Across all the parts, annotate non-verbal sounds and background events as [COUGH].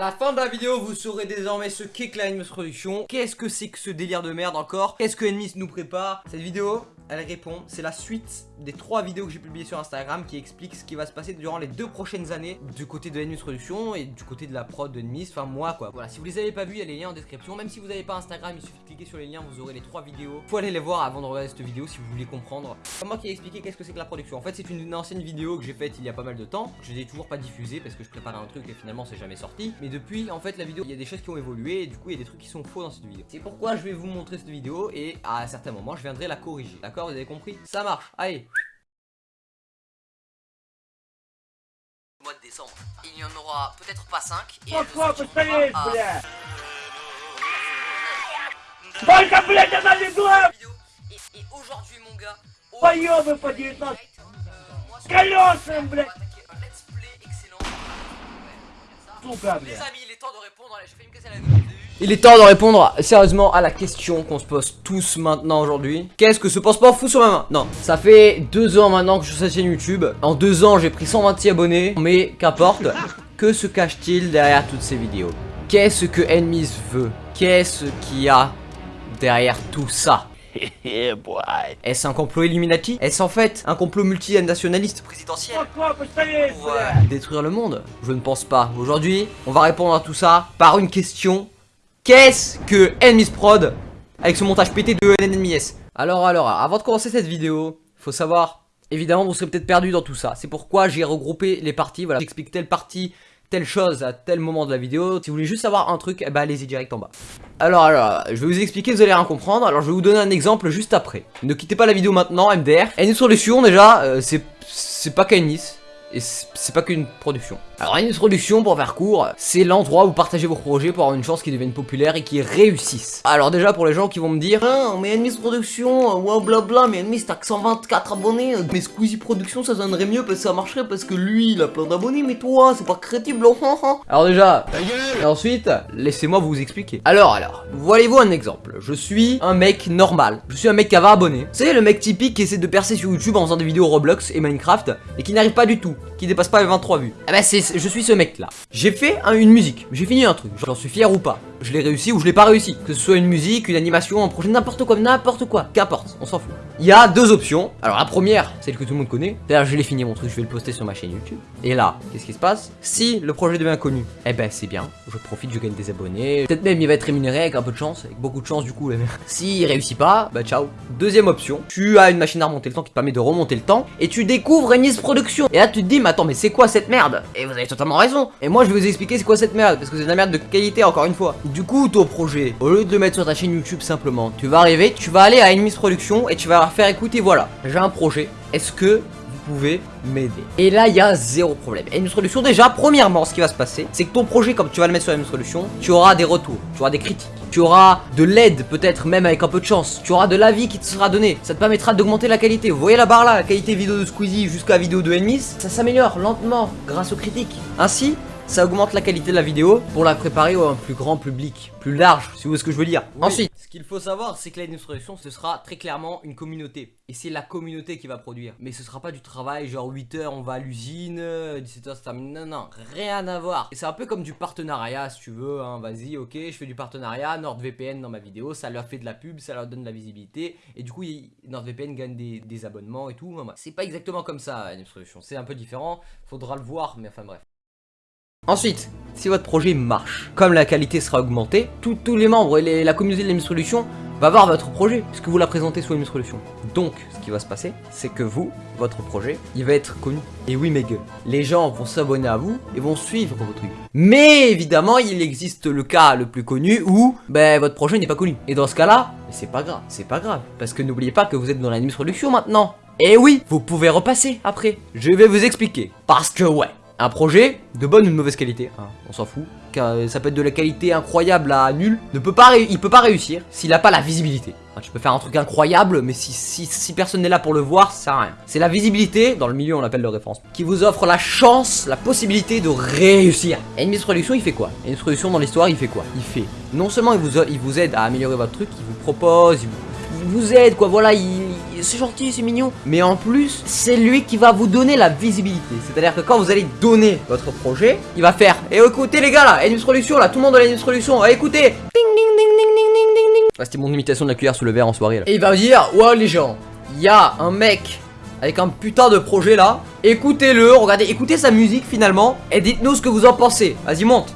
À la fin de la vidéo, vous saurez désormais ce qu'est Climbs Production. Qu'est-ce que c'est que ce délire de merde encore? Qu'est-ce que Enemies nous prépare? Cette vidéo, elle répond. C'est la suite des trois vidéos que j'ai publiées sur Instagram qui expliquent ce qui va se passer durant les deux prochaines années du côté de Enemies Production et du côté de la prod de Enemies, enfin moi quoi. Voilà, si vous les avez pas vus, il y a les liens en description. Même si vous n'avez pas Instagram, il suffit de cliquer sur les liens, vous aurez les trois vidéos. Faut aller les voir avant de regarder cette vidéo si vous voulez comprendre. C'est moi qui ai expliqué qu'est-ce que c'est que la production. En fait, c'est une ancienne vidéo que j'ai faite il y a pas mal de temps. Je l'ai toujours pas diffusée parce que je préparais un truc et finalement c'est jamais sorti. Mais depuis, en fait, la vidéo, il y a des choses qui ont évolué et du coup, il y a des trucs qui sont faux dans cette vidéo. C'est pourquoi je vais vous montrer cette vidéo et à certains moments, je viendrai la corriger. D'accord? vous avez compris. Ça marche, allez. Mois de décembre. Il y en aura peut-être pas 5 et Et, aujourd'hui mon gars, Voyons, pas dire euh, ça Les amis, temps de répondre, je vais me casser la il est temps de répondre sérieusement à la question qu'on se pose tous maintenant aujourd'hui. Qu'est-ce que ce passe-port fout sur ma main Non, ça fait deux ans maintenant que je suis sur cette chaîne YouTube. En deux ans, j'ai pris 126 abonnés, mais qu'importe. Que se cache-t-il derrière toutes ces vidéos? Qu'est-ce que Enemies veut? Qu'est-ce qu'il y a derrière tout ça? [LAUGHS] Est-ce un complot Illuminati? Est-ce en fait un complot multinationaliste présidentiel? Pour euh, détruire le monde? Je ne pense pas. Aujourd'hui, on va répondre à tout ça par une question Qu'est-ce que Enemies Prod avec ce montage pété de NNMS Alors, alors, avant de commencer cette vidéo, faut savoir, évidemment, vous serez peut-être perdu dans tout ça. C'est pourquoi j'ai regroupé les parties. Voilà, j'explique telle partie, telle chose à tel moment de la vidéo. Si vous voulez juste savoir un truc, eh ben allez-y direct en bas. Alors, alors, je vais vous expliquer, vous allez rien comprendre. Alors, je vais vous donner un exemple juste après. Ne quittez pas la vidéo maintenant, MDR. Une solution, déjà, euh, c'est pas qu'Ennis. Et c'est pas qu'une production. Alors une production, pour faire court, c'est l'endroit où partagez vos projets pour avoir une chance qu'ils deviennent populaires et qu'ils réussissent. Alors déjà pour les gens qui vont me dire Ah mais Enemies Production, euh, ouais blabla, mais Enemies t'as que 124 abonnés, euh, mais Squeezie Production ça sonnerait mieux parce que ça marcherait parce que lui il a plein d'abonnés, mais toi c'est pas crédible. oh, oh, oh. Alors déjà, et ensuite, laissez-moi vous expliquer. Alors, alors, voyez-vous un exemple. Je suis un mec normal. Je suis un mec qui a 20 abonnés. C'est le mec typique qui essaie de percer sur YouTube en faisant des vidéos Roblox et Minecraft et qui n'arrive pas du tout, qui dépasse pas les 23 vues. Eh ben, c'est, je suis ce mec-là. J'ai fait un- une musique, j'ai fini un truc. J'en suis fier ou pas. Je l'ai réussi ou je l'ai pas réussi. Que ce soit une musique, une animation, un projet, n'importe quoi, n'importe quoi. Qu'importe, on s'en fout. Il y a deux options. Alors, la première, celle que tout le monde connaît. D'ailleurs, je l'ai fini mon truc, je vais le poster sur ma chaîne YouTube. Et là, qu'est-ce qui se passe? Si le projet devient connu, eh ben c'est bien, je profite, je gagne des abonnés. Peut-être même il va être rémunéré avec un peu de chance, avec beaucoup de chance du coup. [LAUGHS] S'il réussit pas, bah ciao. Deuxième option, tu as une machine à remonter le temps qui te permet de remonter le temps et tu découvres Enis Production. Et là tu te dis, mais attends, mais c'est quoi cette merde? Et vous avez totalement raison. Et moi je vais vous expliquer c'est quoi cette merde parce que c'est de la merde de qualité encore une fois. Du coup, ton projet, au lieu de le mettre sur ta chaîne YouTube simplement, tu vas arriver, tu vas aller à Enemies Production et tu vas leur faire écouter, voilà, j'ai un projet. Est-ce que m'aider. Et là, il y a zéro problème. Et une solution, déjà, premièrement, ce qui va se passer, c'est que ton projet, comme tu vas le mettre sur une solution, tu auras des retours, tu auras des critiques, tu auras de l'aide, peut-être même avec un peu de chance, tu auras de l'avis qui te sera donné. Ça te permettra d'augmenter la qualité. Vous voyez la barre là, la qualité vidéo de Squeezie jusqu'à vidéo de Enemies, ça s'améliore lentement grâce aux critiques. Ainsi, ça augmente la qualité de la vidéo pour la préparer à un plus grand public, plus large, si vous voyez ce que je veux dire. Ensuite, ce qu'il faut savoir, c'est que la production, ce sera très clairement une communauté. Et c'est la communauté qui va produire. Mais ce sera pas du travail, genre 8h on va à l'usine, 17h ça termine. Non, non, rien à voir. Et c'est un peu comme du partenariat, si tu veux. Hein. Vas-y, ok, je fais du partenariat, NordVPN dans ma vidéo, ça leur fait de la pub, ça leur donne de la visibilité. Et du coup, NordVPN gagne des, des abonnements et tout. C'est pas exactement comme ça, une solution. C'est un peu différent, faudra le voir, mais enfin bref. Ensuite, si votre projet marche, comme la qualité sera augmentée, tous- les membres et la communauté de la Solution va voir votre projet, puisque vous la présentez sous la Solution. Donc, ce qui va se passer, c'est que vous, votre projet, il va être connu. Et oui, mes gueules, les gens vont s'abonner à vous et vont suivre vos trucs. Mais évidemment, il existe le cas le plus connu où, ben, votre projet n'est pas connu. Et dans ce cas-là, c'est pas grave, c'est pas grave, parce que n'oubliez pas que vous êtes dans la Solution maintenant. Et oui, vous pouvez repasser après. Je vais vous expliquer. Parce que ouais, un projet de bonne ou de mauvaise qualité, hein, on s'en fout, euh, ça peut être de la qualité incroyable à nulle, ne peut pas il peut pas réussir s'il a pas la visibilité. Hein, tu peux faire un truc incroyable, mais si, personne n'est là pour le voir, ça sert à rien. C'est la visibilité, dans le milieu on l'appelle le référencement, qui vous offre la chance, la possibilité de réussir. Et une il fait quoi? Une Production dans l'histoire, il fait quoi? Il fait, non seulement il vous, il vous aide à améliorer votre truc, il vous propose, il vous vous aide, quoi, voilà, il, il- c'est gentil, c'est mignon. Mais en plus, c'est lui qui va vous donner la visibilité. C'est-à-dire que quand vous allez donner votre projet, il va faire, et écoutez les gars là, Ennis Production là, tout le monde dans Ennis Production, eh, écoutez. Ding, ding, ding, ding, ding, ding, ding, ding. Ah, C'était mon imitation de la cuillère sous le verre en soirée là. Et il va me dire, ouais les gens, il y a un mec avec un putain de projet là. Écoutez-le, regardez, écoutez sa musique finalement. Et dites-nous ce que vous en pensez. Vas-y, monte.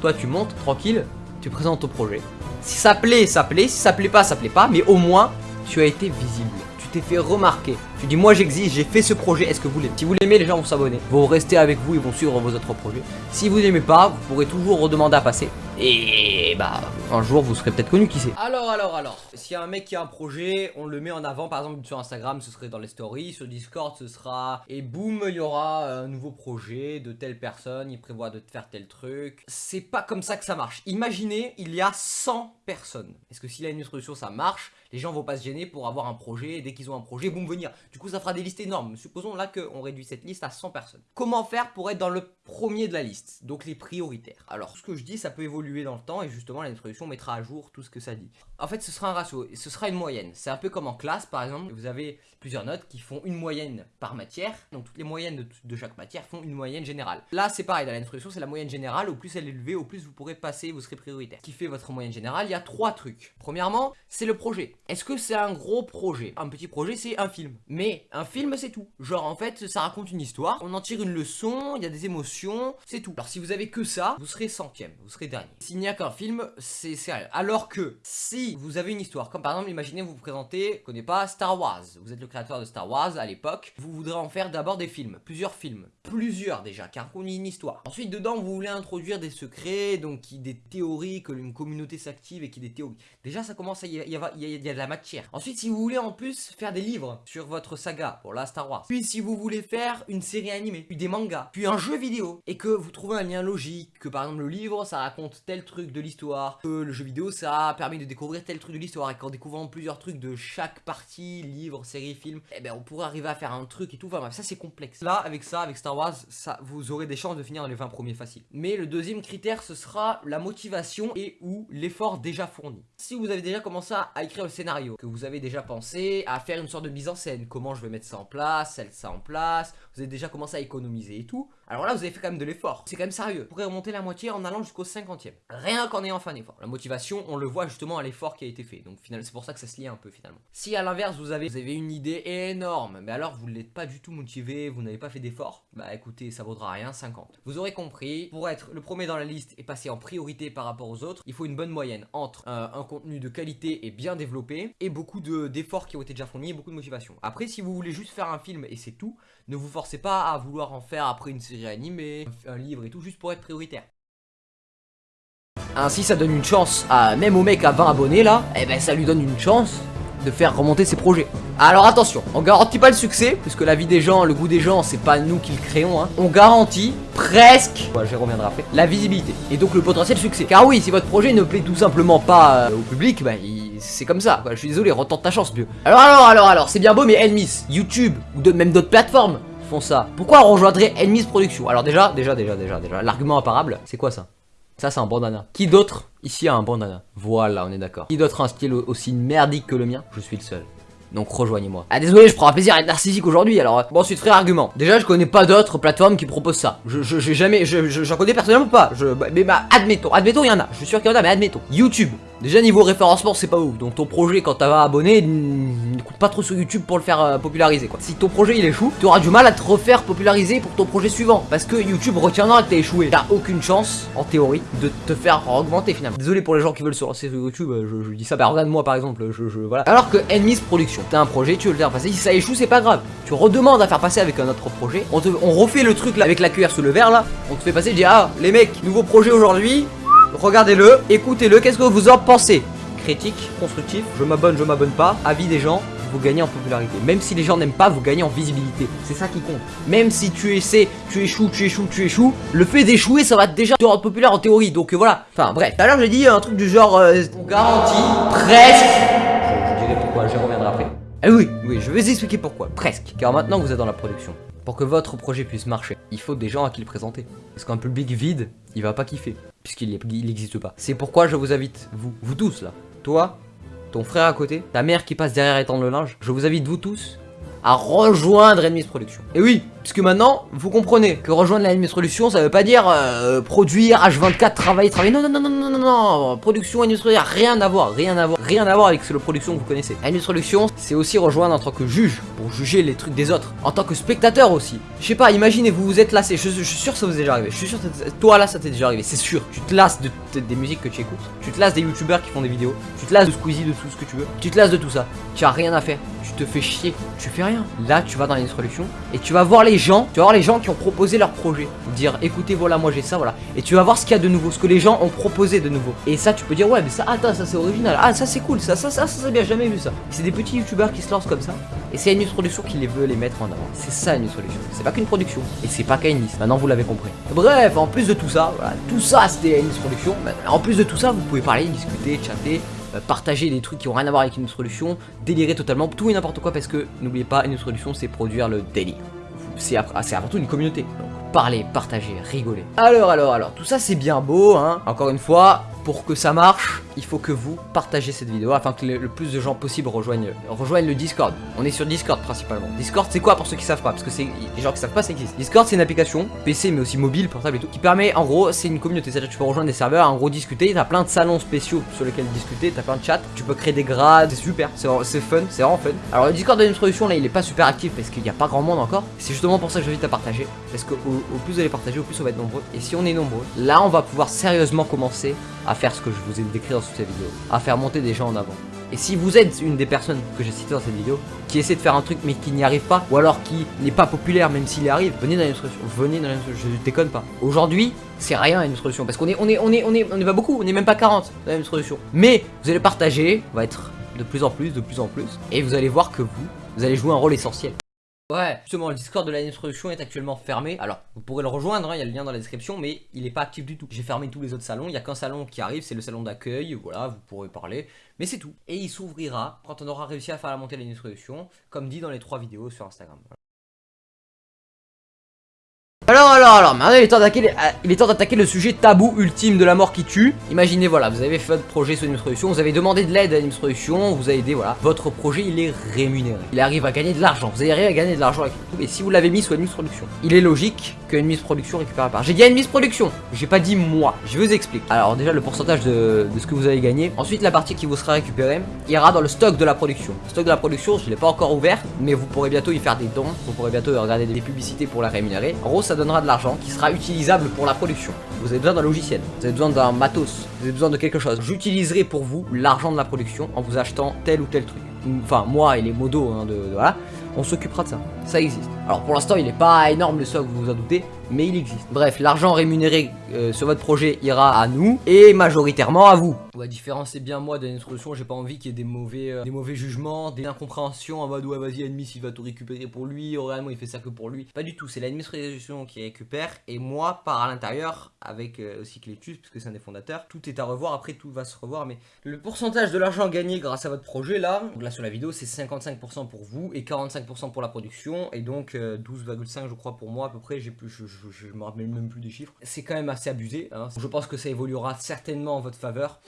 Toi, tu montes, tranquille. Tu présentes ton projet. Si ça plaît, ça plaît. Si ça plaît pas, ça plaît pas. Mais au moins, tu as été visible. Tu t'es fait remarquer. Tu dis, moi j'existe, j'ai fait ce projet. Est-ce que vous l'aimez? Si vous l'aimez, les gens vont s'abonner. Vont rester avec vous, ils vont suivre vos autres projets. Si vous n'aimez pas, vous pourrez toujours redemander à passer. Et bah, un jour, vous serez peut-être connu, qui sait. Alors, alors, alors. A un mec qui a un projet, on le met en avant. Par exemple, sur Instagram, ce serait dans les stories. Sur Discord, ce sera. Et boum, il y aura un nouveau projet de telle personne. Il prévoit de faire tel truc. C'est pas comme ça que ça marche. Imaginez, il y a 100 personnes. Est-ce que s'il a une solution, ça marche? Les gens vont pas se gêner pour avoir un projet, et dès qu'ils ont un projet, boum, venir. Du coup, ça fera des listes énormes. Supposons là qu'on réduit cette liste à 100 personnes. Comment faire pour être dans le premier de la liste? Donc les prioritaires. Alors, ce que je dis, ça peut évoluer dans le temps et justement, l'introduction mettra à jour tout ce que ça dit. En fait, ce sera un ratio, ce sera une moyenne. C'est un peu comme en classe, par exemple, vous avez plusieurs notes qui font une moyenne par matière. Donc toutes les moyennes de, de chaque matière font une moyenne générale. Là, c'est pareil, dans l'introduction, c'est la moyenne générale. Au plus elle est élevée, au plus vous pourrez passer, vous serez prioritaire. Qui fait votre moyenne générale Il y a trois trucs. Premièrement, c'est le projet. Est-ce que c'est un gros projet? Un petit projet, c'est un film. Mais un film, c'est tout. Genre, en fait, ça raconte une histoire, on en tire une leçon, il y a des émotions, c'est tout. Alors, si vous avez que ça, vous serez centième, vous serez dernier. S'il n'y a qu'un film, c'est sérieux. Alors que, si vous avez une histoire, comme par exemple, imaginez vous vous présentez, connais pas, Star Wars. Vous êtes le créateur de Star Wars à l'époque. Vous voudrez en faire d'abord des films, plusieurs films. Plusieurs déjà, car on une histoire. Ensuite, dedans, vous voulez introduire des secrets, donc des théories, que une communauté s'active et qui des théories. Déjà, ça commence à y, y la matière. Ensuite, si vous voulez en plus faire des livres sur votre saga, pour la Star Wars. Puis si vous voulez faire une série animée, puis des mangas, puis un jeu vidéo, et que vous trouvez un lien logique, que par exemple le livre, ça raconte tel truc de l'histoire, que le jeu vidéo, ça permet de découvrir tel truc de l'histoire, et qu'en découvrant plusieurs trucs de chaque partie, livre, série, film, eh ben on pourrait arriver à faire un truc et tout, enfin ça c'est complexe. Là, avec ça, avec Star Wars, ça, vous aurez des chances de finir dans les 20 premiers faciles. Mais le deuxième critère, ce sera la motivation et ou l'effort déjà fourni. Si vous avez déjà commencé à écrire le que vous avez déjà pensé à faire une sorte de mise en scène, comment je vais mettre ça en place, celle ça en place, vous avez déjà commencé à économiser et tout, alors là vous avez fait quand même de l'effort. C'est quand même sérieux. Vous pourrez remonter la moitié en allant jusqu'au 50e. Rien qu'en ayant fait un effort. La motivation, on le voit justement à l'effort qui a été fait. Donc finalement, c'est pour ça que ça se lie un peu finalement. Si à l'inverse vous avez, vous une idée énorme, mais alors vous ne l'êtes pas du tout motivé, vous n'avez pas fait d'effort, bah écoutez, ça vaudra rien 50. Vous aurez compris, pour être le premier dans la liste et passer en priorité par rapport aux autres, il faut une bonne moyenne entre euh, un contenu de qualité et bien développé et beaucoup de- d'efforts qui ont été déjà fournis et beaucoup de motivation. Après, si vous voulez juste faire un film et c'est tout, ne vous forcez pas à vouloir en faire après une série animée, un livre et tout, juste pour être prioritaire. Ainsi, ça donne une chance à même au mec à 20 abonnés là, et ben ça lui donne une chance de faire remonter ses projets. Alors attention, on garantit pas le succès, puisque la vie des gens, le goût des gens, c'est pas nous qui le créons. Hein. On garantit presque, ouais, j'y reviendrai après, la visibilité et donc le potentiel succès. Car oui, si votre projet ne plaît tout simplement pas euh, au public, bah c'est comme ça. quoi. Je suis désolé, retente ta chance, mieux. Alors alors alors alors, c'est bien beau, mais Enmis, YouTube ou de, même d'autres plateformes font ça. Pourquoi rejoindrait Enmis Production? Alors déjà, déjà, déjà, déjà, déjà, l'argument imparable, c'est quoi ça? Ça, c'est un bandana. Qui d'autre ici a un bandana Voilà, on est d'accord. Qui d'autre a un style aussi merdique que le mien? Je suis le seul. Donc rejoignez-moi. Ah désolé, je prends un plaisir à être narcissique aujourd'hui alors. Bon ensuite frère argument. Déjà je connais pas d'autres plateformes qui proposent ça. Je je- j'ai jamais, je je- j'en connais personnellement pas. Bah, mais bah admettons, admettons il y en a. Je suis sûr qu'il y en a, mais admettons. YouTube. Déjà niveau référencement c'est pas ouf. Donc ton projet quand t'as abonné, ne coûte pas trop sur YouTube pour le faire euh, populariser quoi. Si ton projet il échoue, tu auras du mal à te refaire populariser pour ton projet suivant. Parce que YouTube retiendra que t'as échoué. T'as aucune chance, en théorie, de te faire augmenter finalement. Désolé pour les gens qui veulent se lancer sur YouTube, euh, je, je dis ça, bah regarde moi par exemple, je, je voilà. Alors que Enemies Production, t'as un projet, tu veux le faire passer, si ça échoue c'est pas grave. Tu redemandes à faire passer avec un autre projet, on, te, on refait le truc là avec la cuillère sous le verre là, on te fait passer, dis ah les mecs, nouveau projet aujourd'hui, regardez-le, écoutez-le, qu'est-ce que vous en pensez? Critique, constructif, je m'abonne, je m'abonne pas, avis des gens, vous gagnez en popularité. Même si les gens n'aiment pas, vous gagnez en visibilité. C'est ça qui compte. Même si tu essaies, tu échoues, tu échoues, tu échoues, le fait d'échouer, ça va déjà te rendre populaire en théorie. Donc euh, voilà. Enfin bref. Tout à l'heure, j'ai dit un truc du genre, euh, on presque. Je, je dirai pourquoi, j'y reviendrai après. Ah oui, oui, je vais vous expliquer pourquoi. Presque. Car maintenant que vous êtes dans la production, pour que votre projet puisse marcher, il faut des gens à qui le présenter. Parce qu'un public vide, il va pas kiffer, puisqu'il n'existe pas. C'est pourquoi je vous invite, vous, vous tous là, toi, ton frère à côté, ta mère qui passe derrière étendre le linge, je vous invite vous tous à rejoindre Enemies Production. Et oui, puisque maintenant, vous comprenez que rejoindre la Enemies Production, ça veut pas dire euh, produire H24, travailler, travailler. Non, non, non, non, non, non, non. Production, Production, rien à voir, rien à voir, rien à voir avec le production que vous connaissez. Enemies Production, c'est aussi rejoindre en tant que juge, pour juger les trucs des autres. En tant que spectateur aussi. Je sais pas, imaginez, vous vous êtes lassé, je, je, suis sûr que ça vous est déjà arrivé. Je suis sûr que toi là, ça t'est déjà arrivé, c'est sûr. Tu te lasses de, des musiques que tu écoutes. Tu te lasses des youtubeurs qui font des vidéos. Tu te lasses de Squeezie, de tout ce que tu veux. Tu te lasses de tout ça. Tu as rien à faire. Tu te fais chier. Tu fais rien. Là, tu vas dans les solutions et tu vas voir les gens. Tu vas voir les gens qui ont proposé leur projet. Dire, écoutez, voilà, moi j'ai ça, voilà. Et tu vas voir ce qu'il y a de nouveau, ce que les gens ont proposé de nouveau. Et ça, tu peux dire, ouais, mais ça, attends, ça c'est original. Ah, ça c'est cool. Ça, ça, ça, ça, ça, bien jamais vu ça. C'est des petits youtubeurs qui se lancent comme ça. Et c'est une production qui les veut les mettre en avant. C'est ça une solution. C'est pas qu'une production. Et c'est pas liste. Maintenant, vous l'avez compris. Bref, en plus de tout ça, voilà, tout ça c'était une production. En plus de tout ça, vous pouvez parler, discuter, chatter, euh, partager des trucs qui ont rien à voir avec une solution, délirer totalement, tout et n'importe quoi parce que n'oubliez pas, une solution c'est produire le délire. C'est avant tout une communauté. Donc parler, partager, rigoler. Alors, alors, alors, tout ça c'est bien beau, hein. Encore une fois, pour que ça marche, il faut que vous partagez cette vidéo afin que le, plus de gens possible rejoignent, rejoignent le Discord. On est sur Discord principalement. Discord c'est quoi pour ceux qui savent pas? Parce que c'est les gens qui savent pas ça existe. Discord c'est une application PC mais aussi mobile, portable et tout qui permet en gros c'est une communauté. C'est-à-dire tu peux rejoindre des serveurs, en gros discuter. T'as plein de salons spéciaux sur lesquels discuter. T'as plein de chats. Tu peux créer des grades. C'est super. C'est fun. C'est vraiment fun. Alors le Discord de l'introduction là il est pas super actif parce qu'il n'y a pas grand monde encore. C'est justement pour ça que j'invite à partager. Parce que au, au plus vous allez partager, au plus on va être nombreux. Et si on est nombreux, là on va pouvoir sérieusement commencer à faire ce que je vous ai décrit dans cette vidéo, à faire monter des gens en avant. Et si vous êtes une des personnes que j'ai citées dans cette vidéo, qui essaie de faire un truc mais qui n'y arrive pas, ou alors qui n'est pas populaire même s'il y arrive, venez dans une solution, venez dans une solution, je déconne pas. Aujourd'hui, c'est rien une solution, parce qu'on est, on est, on est, on est, on est pas beaucoup, on est même pas 40 dans une solution. Mais vous allez partager, on va être de plus en plus, de plus en plus, et vous allez voir que vous, vous allez jouer un rôle essentiel. Ouais, justement, le Discord de la introduction est actuellement fermé. Alors, vous pourrez le rejoindre, hein, il y a le lien dans la description, mais il n'est pas actif du tout. J'ai fermé tous les autres salons, il n'y a qu'un salon qui arrive, c'est le salon d'accueil, voilà, vous pourrez parler, mais c'est tout. Et il s'ouvrira quand on aura réussi à faire la montée de l'introduction, comme dit dans les trois vidéos sur Instagram. Alors, alors, alors, maintenant il est temps d'attaquer il est temps d'attaquer le sujet tabou ultime de la mort qui tue. Imaginez, voilà, vous avez fait votre projet sur une solution, vous avez demandé de l'aide à une solution, vous avez aidé, voilà. Votre projet, il est rémunéré. Il arrive à gagner de l'argent. Vous arrivez à gagner de l'argent avec tout. Et si vous l'avez mis sur une production, il est logique qu'une mise production récupère part. J'ai dit une mise production. J'ai pas dit moi. Je vous explique. Alors, déjà, le pourcentage de, ce que vous avez gagné. Ensuite, la partie qui vous sera récupérée ira dans le stock de la production. Le stock de la production, je l'ai pas encore ouvert, mais vous pourrez bientôt y faire des dons. Vous pourrez bientôt regarder des publicités pour la rémunérer. En gros, ça donnera de l'argent qui sera utilisable pour la production. Vous avez besoin d'un logiciel, vous avez besoin d'un matos, vous avez besoin de quelque chose. J'utiliserai pour vous l'argent de la production en vous achetant tel ou tel truc. Enfin, moi et les modos, hein, on s'occupera de ça. Ça existe. Alors pour l'instant, il n'est pas énorme le stock, vous vous en doutez, mais il existe. Bref, l'argent rémunéré euh, sur votre projet ira à nous et majoritairement à vous. La différence c'est bien moi d'une solution, j'ai pas envie qu'il y ait des mauvais, euh, des mauvais jugements, des incompréhensions en mode ouais vas-y ennemi il va tout récupérer pour lui, réellement il fait ça que pour lui. Pas du tout, c'est l'administration qui récupère et moi par à l'intérieur avec euh, aussi Clétus puisque c'est un des fondateurs, tout est à revoir, après tout va se revoir mais le pourcentage de l'argent gagné grâce à votre projet là, donc là sur la vidéo c'est 55% pour vous et 45% pour la production et donc 12,5 je crois pour moi à peu près, j'ai plus, me rappelle même plus des chiffres. C'est quand même assez abusé, hein. je pense que ça évoluera certainement en votre faveur.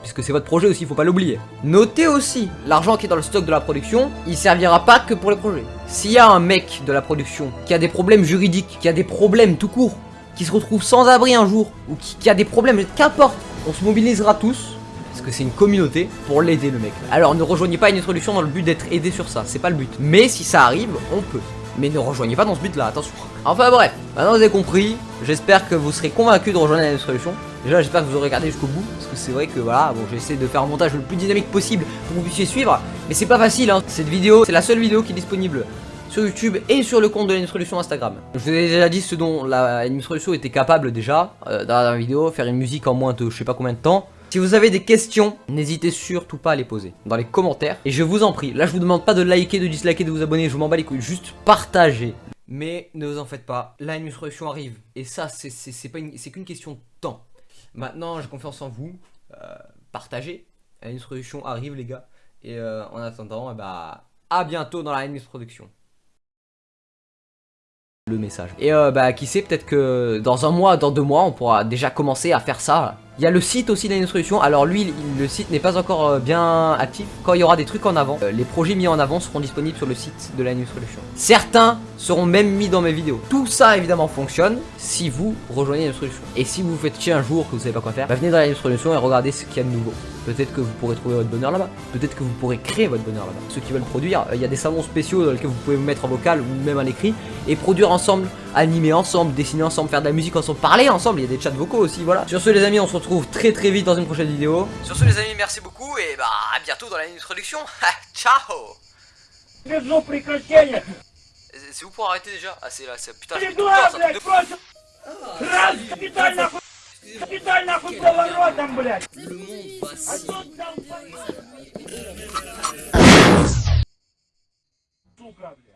Puisque c'est votre projet aussi, il faut pas l'oublier. Notez aussi, l'argent qui est dans le stock de la production, il servira pas que pour les projets. S'il y a un mec de la production qui a des problèmes juridiques, qui a des problèmes tout court, qui se retrouve sans abri un jour, ou qui, qui a des problèmes, qu'importe, on se mobilisera tous parce que c'est une communauté pour l'aider le mec. Alors ne rejoignez pas une introduction dans le but d'être aidé sur ça, c'est pas le but. Mais si ça arrive, on peut. Mais ne rejoignez pas dans ce but là, attention. Enfin bref, maintenant vous avez compris, j'espère que vous serez convaincu de rejoindre la solution. Déjà j'espère que vous aurez regardé jusqu'au bout, parce que c'est vrai que voilà, bon j'essaie de faire un montage le plus dynamique possible pour que vous puissiez suivre, mais c'est pas facile hein. Cette vidéo, c'est la seule vidéo qui est disponible sur YouTube et sur le compte de l'introduction Instagram. Je vous ai déjà dit ce dont la solution était capable déjà euh, dans la vidéo, faire une musique en moins de je sais pas combien de temps. Si vous avez des questions, n'hésitez surtout pas à les poser dans les commentaires. Et je vous en prie, là je vous demande pas de liker, de disliker, de vous abonner, je m'en bats les couilles, juste partagez. Mais ne vous en faites pas, solution arrive. Et ça, c'est qu'une question de temps. Maintenant, j'ai confiance en vous. Euh, partagez. Solution arrive, les gars. Et euh, en attendant, bah, à bientôt dans la Enemies Production le message. Et euh, bah qui sait, peut-être que dans un mois, dans deux mois, on pourra déjà commencer à faire ça. Il y a le site aussi d'Alien Solutions. Alors lui, le site n'est pas encore euh, bien actif. Quand il y aura des trucs en avant, euh, les projets mis en avant seront disponibles sur le site de l'Alien Solutions. Certains seront même mis dans mes vidéos. Tout ça évidemment fonctionne si vous rejoignez l'Alien Solutions. Et si vous vous faites chier un jour que vous savez pas quoi faire, bah, venez dans l'Alien Solutions et regardez ce qu'il y a de nouveau. Peut-être que vous pourrez trouver votre bonheur là-bas. Peut-être que vous pourrez créer votre bonheur là-bas. Ceux qui veulent produire, euh, il y a des salons spéciaux dans lesquels vous pouvez vous mettre en vocal ou même à l'écrit et produire ensemble, animer ensemble, dessiner ensemble, faire de la musique ensemble, parler ensemble. Il y a des chats vocaux aussi, voilà. Sur ce, les amis, on se retrouve très très vite dans une prochaine vidéo. Sur ce, les amis, merci beaucoup et bah à bientôt dans la introduction. [LAUGHS] Ciao Везу прекращение. C'est où pour arrêter déjà Ah, c'est là, c'est putain, Передула, блядь, против. Раз, капиталь нахуй. Капиталь нахуй поворотом, блядь. Le monde va А тут там... Сука, блядь.